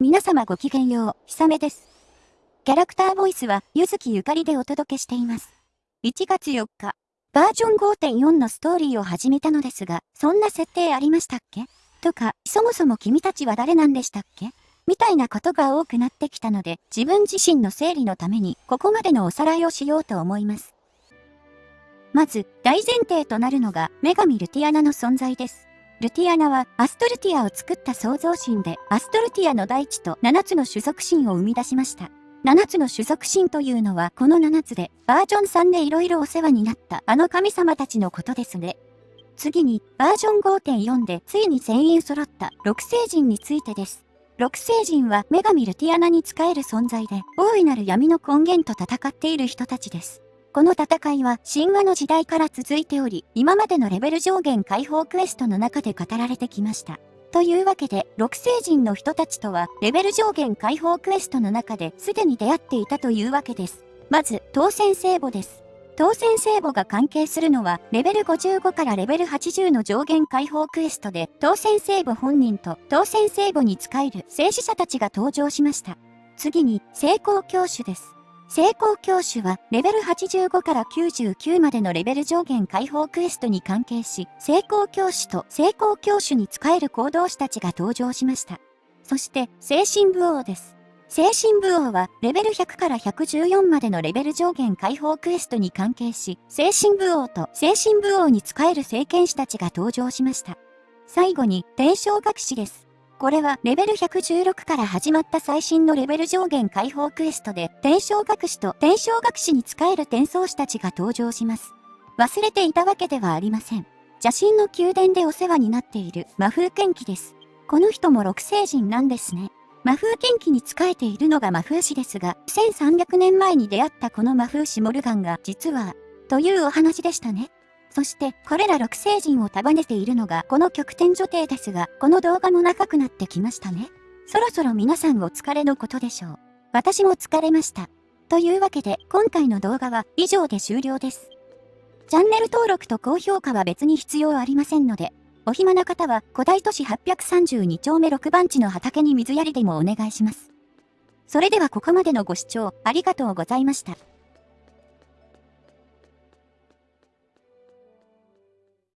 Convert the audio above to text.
皆様ごきげんよう、ひさめです。キャラクターボイスは、ゆずきゆかりでお届けしています。1月4日、バージョン5.4のストーリーを始めたのですが、そんな設定ありましたっけ？とか、そもそも君たちは誰なんでしたっけ？みたいなことが多くなってきたので、自分自身の整理のために、ここまでのおさらいをしようと思います。まず、大前提となるのが、女神ルティアナの存在です。ルティアナはアストルティアを作った創造神で、アストルティアの大地と7つの種族神を生み出しました。7つの種族神というのはこの7つで、バージョン3で色々お世話になったあの神様たちのことですね。次に、バージョン5.4でついに全員揃った六星人についてです。六星人は女神ルティアナに仕える存在で、大いなる闇の根源と戦っている人たちです。この戦いは神話の時代から続いており、今までのレベル上限解放クエストの中で語られてきました。というわけで、六星人の人たちとは、レベル上限解放クエストの中ですでに出会っていたというわけです。まず、当選聖母です。当選聖母が関係するのは、レベル55からレベル80の上限解放クエストで、当選聖母本人と当選聖母に仕える聖死者たちが登場しました。次に、成功教主です。成功教主はレベル85から99までのレベル上限解放クエストに関係し、成功教主と成功教主に仕える行動士たちが登場しました。そして、精神武王です。精神武王はレベル100から114までのレベル上限解放クエストに関係し、精神武王と精神武王に仕える聖剣士たちが登場しました。最後に、伝承学士です。これはレベル116から始まった最新のレベル上限解放クエストで、天正学士と天正学士に仕える転送士たちが登場します。忘れていたわけではありません。邪神の宮殿でお世話になっている魔風剣気です。この人も六星人なんですね。魔風剣気に仕えているのが魔風師ですが、1300年前に出会ったこの魔風師モルガンが実は、というお話でしたね。そして、これら六星人を束ねているのがこの極点女帝ですが、この動画も長くなってきましたね。そろそろ皆さんお疲れのことでしょう。私も疲れました。というわけで、今回の動画は以上で終了です。チャンネル登録と高評価は別に必要ありませんので、お暇な方は古代都市832丁目6番地の畑に水やりでもお願いします。それではここまでのご視聴ありがとうございました。